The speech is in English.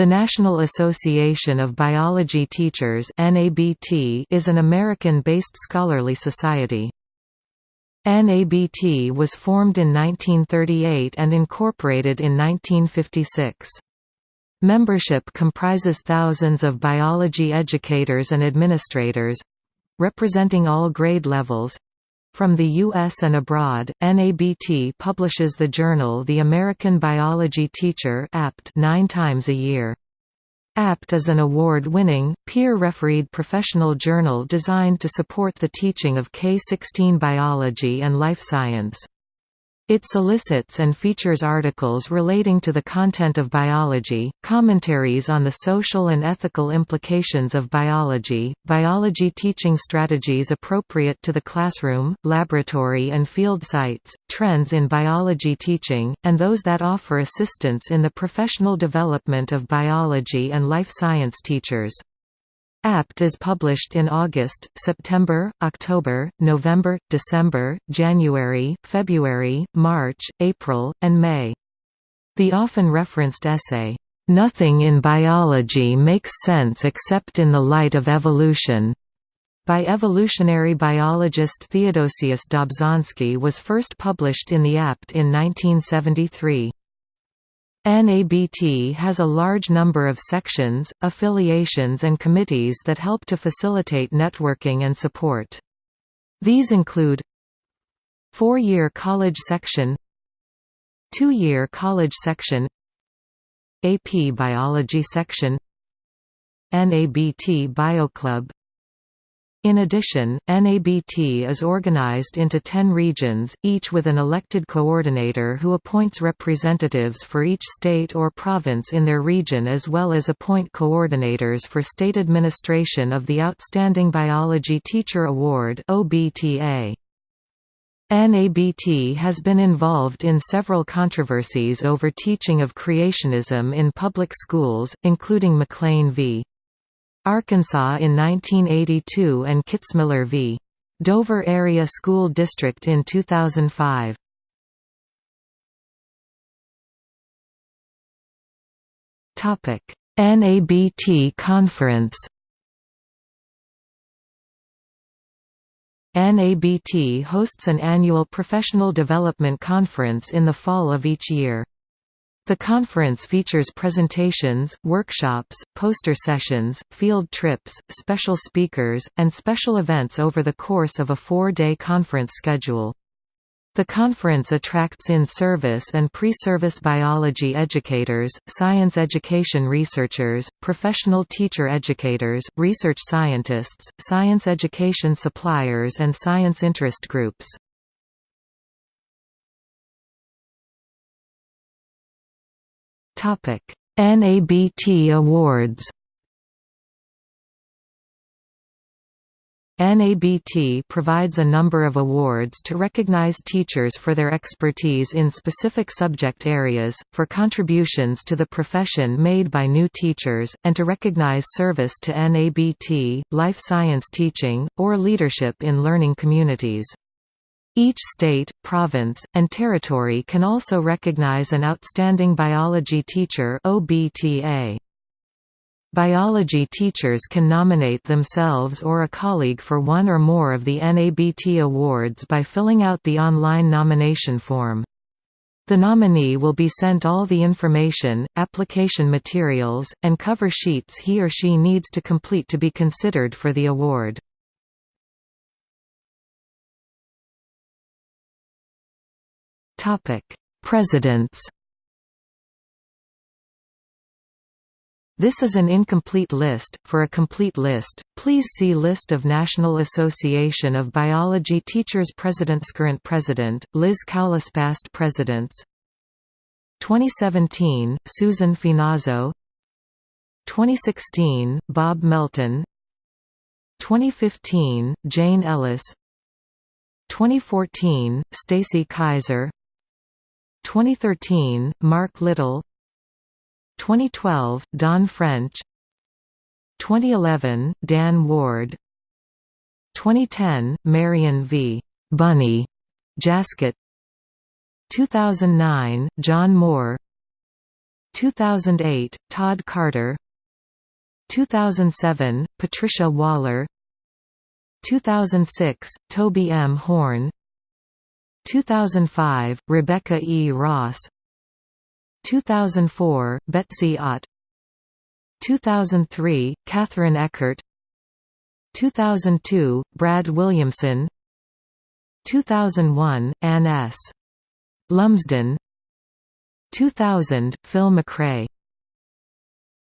The National Association of Biology Teachers is an American-based scholarly society. NABT was formed in 1938 and incorporated in 1956. Membership comprises thousands of biology educators and administrators—representing all grade levels, from the U.S. and abroad, NABT publishes the journal The American Biology Teacher nine times a year. ABT is an award-winning, peer-refereed professional journal designed to support the teaching of K-16 biology and life science. It solicits and features articles relating to the content of biology, commentaries on the social and ethical implications of biology, biology teaching strategies appropriate to the classroom, laboratory and field sites, trends in biology teaching, and those that offer assistance in the professional development of biology and life science teachers. ABT is published in August, September, October, November, December, January, February, March, April, and May. The often referenced essay, "'Nothing in Biology Makes Sense Except in the Light of Evolution' by evolutionary biologist Theodosius Dobzhansky was first published in the ABT in 1973. NABT has a large number of sections, affiliations and committees that help to facilitate networking and support. These include Four-year college section Two-year college section AP Biology section NABT BioClub in addition, NABT is organized into 10 regions, each with an elected coordinator who appoints representatives for each state or province in their region as well as appoint coordinators for state administration of the Outstanding Biology Teacher Award NABT has been involved in several controversies over teaching of creationism in public schools, including McLean v. Arkansas in 1982 and Kitzmiller v. Dover Area School District in 2005. Topic: NABT Conference. NABT hosts an annual professional development conference in the fall of each year. The conference features presentations, workshops, poster sessions, field trips, special speakers, and special events over the course of a four-day conference schedule. The conference attracts in-service and pre-service biology educators, science education researchers, professional teacher educators, research scientists, science education suppliers and science interest groups. NABT Awards NABT provides a number of awards to recognize teachers for their expertise in specific subject areas, for contributions to the profession made by new teachers, and to recognize service to NABT, life science teaching, or leadership in learning communities. Each state, province, and territory can also recognize an Outstanding Biology Teacher OBTA. Biology teachers can nominate themselves or a colleague for one or more of the NABT awards by filling out the online nomination form. The nominee will be sent all the information, application materials, and cover sheets he or she needs to complete to be considered for the award. Presidents. This is an incomplete list. For a complete list, please see List of National Association of Biology Teachers Presidents Current President, Liz Cowles Past Presidents. 2017, Susan Finazzo. 2016, Bob Melton. 2015, Jane Ellis. 2014, Stacy Kaiser 2013, Mark Little. 2012, Don French. 2011, Dan Ward. 2010, Marion V. Bunny. Jaskot. 2009, John Moore. 2008, Todd Carter. 2007, Patricia Waller. 2006, Toby M. Horn 2005, Rebecca E. Ross. 2004, Betsy Ott. 2003, Catherine Eckert. 2002, Brad Williamson. 2001, Ann S. Lumsden. 2000, Phil McRae